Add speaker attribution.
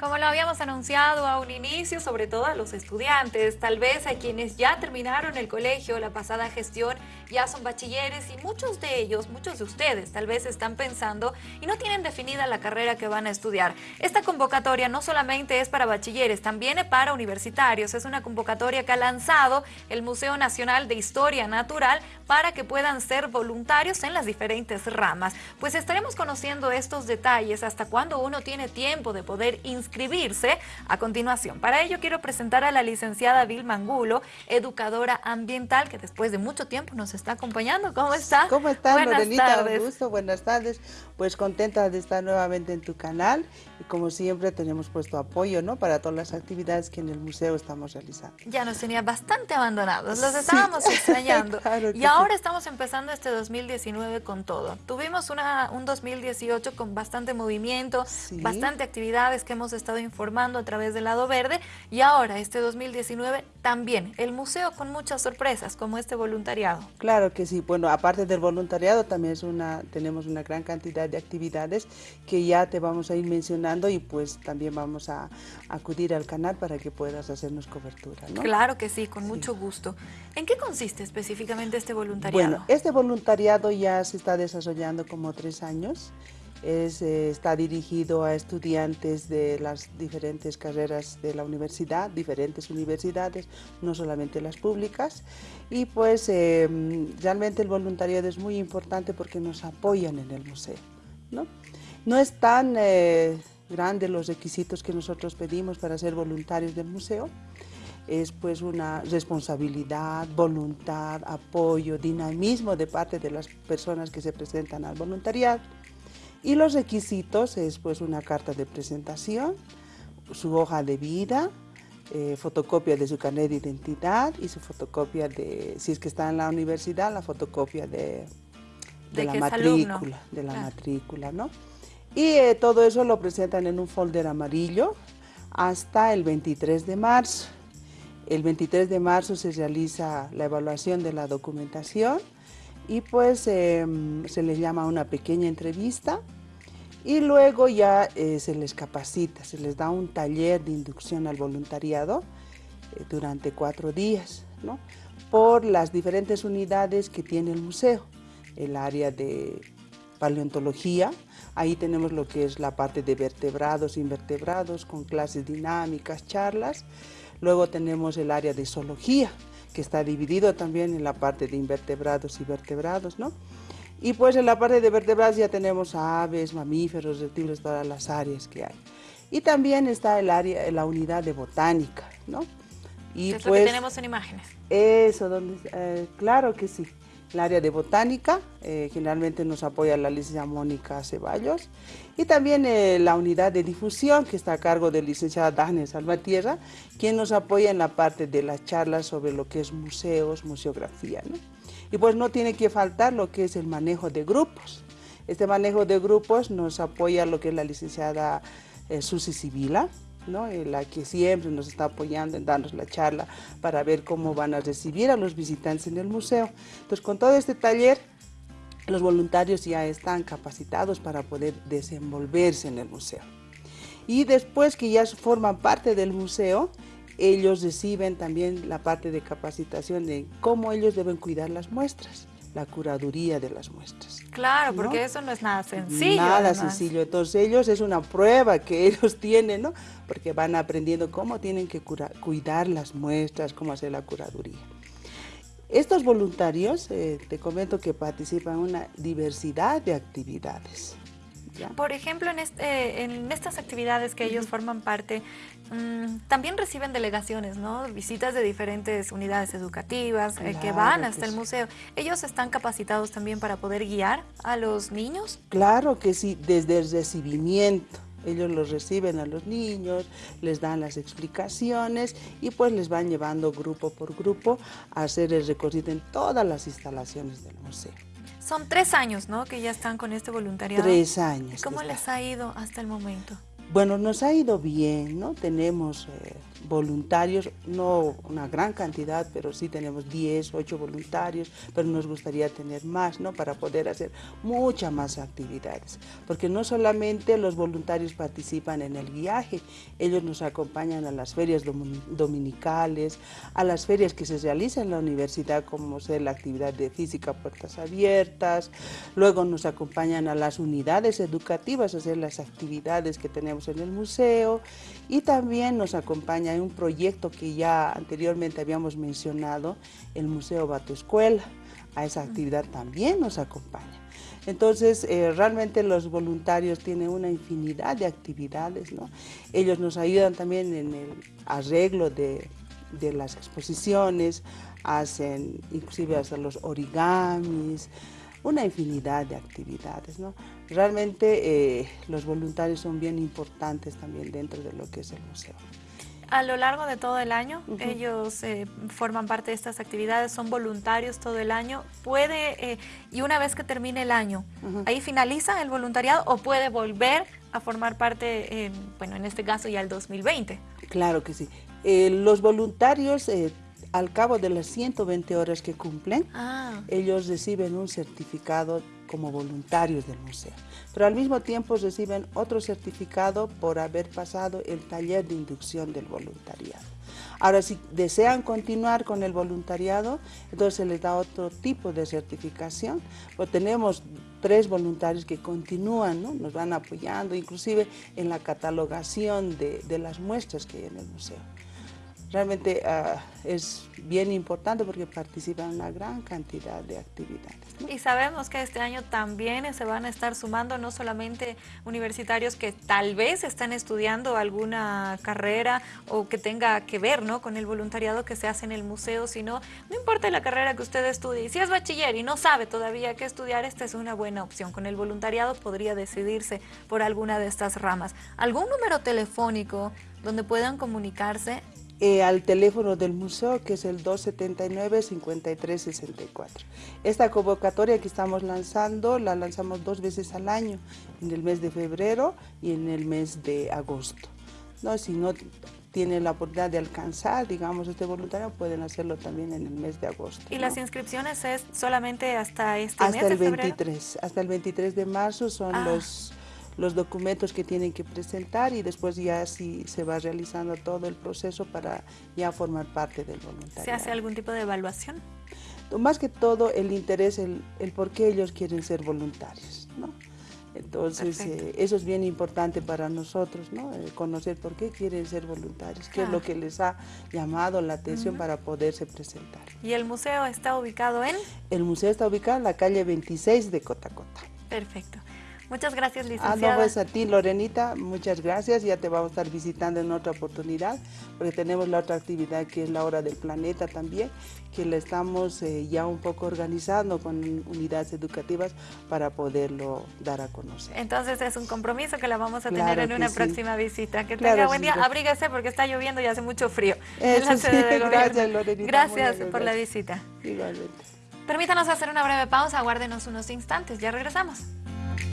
Speaker 1: Como lo habíamos anunciado a un inicio, sobre todo a los estudiantes, tal vez a quienes ya terminaron el colegio, la pasada gestión, ya son bachilleres y muchos de ellos, muchos de ustedes tal vez están pensando y no tienen definida la carrera que van a estudiar. Esta convocatoria no solamente es para bachilleres, también es para universitarios. Es una convocatoria que ha lanzado el Museo Nacional de Historia Natural para que puedan ser voluntarios en las diferentes ramas. Pues estaremos conociendo estos detalles hasta cuando uno tiene tiempo de poder inscribirse inscribirse a continuación. Para ello quiero presentar a la licenciada Vilma Angulo, educadora ambiental, que después de mucho tiempo nos está acompañando. ¿Cómo está?
Speaker 2: ¿Cómo está, Buenas tardes. Un gusto, buenas tardes. Pues contenta de estar nuevamente en tu canal y como siempre tenemos puesto apoyo ¿no? para todas las actividades que en el museo estamos realizando.
Speaker 1: Ya nos tenía bastante abandonados, los estábamos extrañando y ahora estamos empezando este 2019 con todo. Tuvimos una, un 2018 con bastante movimiento, bastante actividades que hemos estado informando a través del lado verde y ahora este 2019 también el museo con muchas sorpresas como este voluntariado.
Speaker 2: Claro que sí, bueno aparte del voluntariado también es una, tenemos una gran cantidad de actividades que ya te vamos a ir mencionando y pues también vamos a, acudir al canal para que puedas hacernos cobertura.
Speaker 1: Claro que sí, con mucho gusto. ¿En qué consiste específicamente este voluntariado?
Speaker 2: Bueno, este voluntariado ya se está desarrollando como tres años. Es, eh, está dirigido a estudiantes de las diferentes carreras de la universidad, diferentes universidades, no solamente las públicas. Y pues eh, realmente el voluntariado es muy importante porque nos apoyan en el museo. No, no es tan eh, grande los requisitos que nosotros pedimos para ser voluntarios del museo, es pues una responsabilidad, voluntad, apoyo, dinamismo de parte de las personas que se presentan al voluntariado. Y los requisitos es pues una carta de presentación, su hoja de vida, eh, fotocopia de su carnet de identidad y su fotocopia de, si es que está en la universidad, la fotocopia de, de, la matrícula, de la matrícula, ¿no? Y eh, todo eso lo presentan en un folder amarillo hasta el 23 de marzo. El 23 de marzo se realiza la evaluación de la documentación y pues em, se les llama una pequeña entrevista y luego ya eh, se les capacita, se les da un taller de inducción al voluntariado eh, durante cuatro días, ¿no? por las diferentes unidades que tiene el museo, el área de paleontología, ahí tenemos lo que es la parte de vertebrados, invertebrados, con clases dinámicas, charlas, luego tenemos el área de zoología, que está dividido también en la parte de invertebrados y vertebrados, ¿no? Y pues en la parte de vertebrados ya tenemos aves, mamíferos, reptiles, todas las áreas que hay. Y también está el área, la unidad de botánica, ¿no?
Speaker 1: Y es pues, lo que tenemos en imágenes.
Speaker 2: Eso, donde, eh, claro que sí. El área de botánica, eh, generalmente nos apoya la licenciada Mónica Ceballos, y también eh, la unidad de difusión, que está a cargo de licenciada Dafne Salvatierra, quien nos apoya en la parte de las charlas sobre lo que es museos, museografía. ¿no? Y pues no tiene que faltar lo que es el manejo de grupos. Este manejo de grupos nos apoya lo que es la licenciada eh, Susi Sibila, la que siempre nos está apoyando en darnos la charla para ver cómo van a recibir a los visitantes en el museo. Entonces, con todo este taller, los voluntarios ya están capacitados para poder desenvolverse en el museo. Y después que ya forman parte del museo, ellos reciben también la parte de capacitación de cómo ellos deben cuidar las muestras la curaduría de las muestras.
Speaker 1: Claro, porque eso no es nada sencillo.
Speaker 2: Nada sencillo. Entonces ellos es una prueba que ellos tienen, ¿no? Porque van aprendiendo cómo tienen que cuidar las muestras, cómo hacer la curaduría. Estos voluntarios, eh, te comento que participan en una diversidad de actividades.
Speaker 1: Por ejemplo, en, este, en estas actividades que ellos forman parte, mm, también reciben delegaciones, ¿no? Visitas de diferentes unidades educativas eh, que van hasta el museo. ¿Ellos están capacitados también para poder guiar a los niños?
Speaker 2: Claro que sí, desde el recibimiento. Ellos los reciben a los niños, les dan las explicaciones y pues les van llevando grupo por grupo a hacer el recorrido en todas las instalaciones del museo.
Speaker 1: Son tres años, ¿no? Que ya están con este voluntariado.
Speaker 2: Tres años.
Speaker 1: ¿Cómo les ha ido hasta el momento?
Speaker 2: Bueno, nos ha ido bien, ¿no? Tenemos eh, voluntarios, no una gran cantidad, pero sí tenemos 10, 8 voluntarios, pero nos gustaría tener más, ¿no? Para poder hacer muchas más actividades, porque no solamente los voluntarios participan en el viaje, ellos nos acompañan a las ferias dominicales, a las ferias que se realizan en la universidad, como ser la actividad de física puertas abiertas, luego nos acompañan a las unidades educativas, a hacer las actividades que tenemos en el museo, y también nos acompaña un proyecto que ya anteriormente habíamos mencionado, el Museo Bato Escuela. A esa actividad también nos acompaña. Entonces, eh, realmente los voluntarios tienen una infinidad de actividades, ¿no? Ellos nos ayudan también en el arreglo de, de las exposiciones, hacen inclusive hacen los origamis, una infinidad de actividades. ¿no? Realmente eh, los voluntarios son bien importantes también dentro de lo que es el museo.
Speaker 1: A lo largo de todo el año, ellos eh, forman parte de estas actividades, son voluntarios todo el año. ¿Puede, eh, y una vez que termine el año, ahí finaliza el voluntariado o puede volver a formar parte, bueno, en este caso ya el 2020?
Speaker 2: Claro que sí. los voluntarios al cabo de las 120 horas que cumplen, ah. ellos reciben un certificado como voluntarios del museo. Pero al mismo tiempo reciben otro certificado por haber pasado el taller de inducción del voluntariado. Ahora, si desean continuar con el voluntariado, entonces se les da otro tipo de certificación. Pues tenemos tres voluntarios que continúan, ¿no? nos van apoyando, inclusive en la catalogación de, de las muestras que hay en el museo realmente ah, es bien importante porque participan en una gran cantidad de actividades.
Speaker 1: Y sabemos que este año también se van a estar sumando no solamente universitarios que tal vez están estudiando alguna carrera o que tenga que ver ¿no? con el voluntariado que se hace en el museo, sino no importa la carrera que usted estudie, si es bachiller y no sabe todavía qué estudiar, esta es una buena opción. Con el voluntariado podría decidirse por alguna de estas ramas. ¿Algún número telefónico donde puedan comunicarse
Speaker 2: eh, al teléfono del museo que es el 279-5364. Esta convocatoria que estamos lanzando la lanzamos dos veces al año, en el mes de febrero y en el mes de agosto. ¿no? Si no tienen la oportunidad de alcanzar, digamos, este voluntario, pueden hacerlo también en el mes de agosto.
Speaker 1: ¿Y las inscripciones es solamente hasta este
Speaker 2: hasta
Speaker 1: mes
Speaker 2: el 23, Hasta el 23 de marzo son ah. los los documentos que tienen que presentar y después ya sí se va realizando todo el proceso para ya formar parte del voluntariado.
Speaker 1: ¿Se hace algún tipo de evaluación?
Speaker 2: Más que todo el interés, el, el por qué ellos quieren ser voluntarios, ¿no? Entonces, eh, eso es bien importante para nosotros, ¿no? conocer por qué quieren ser voluntarios, qué es lo que les ha llamado la atención para poderse presentar.
Speaker 1: ¿Y el museo está ubicado en?
Speaker 2: El museo está ubicado en la calle 26 de Cotacota.
Speaker 1: Perfecto. Muchas gracias, licenciada.
Speaker 2: Ah, no, pues a ti, Lorenita, muchas gracias. Ya te vamos a estar visitando en otra oportunidad, porque tenemos la otra actividad que es la Hora del Planeta también, que la estamos eh, ya un poco organizando con unidades educativas para poderlo dar a conocer.
Speaker 1: Entonces es un compromiso que la vamos a tener en una próxima visita. Que tenga buen día. Abríguese porque está lloviendo y hace mucho frío.
Speaker 2: gracias, Lorenita.
Speaker 1: Gracias por la visita.
Speaker 2: Igualmente.
Speaker 1: Permítanos hacer una breve pausa, aguárdenos unos instantes, ya regresamos.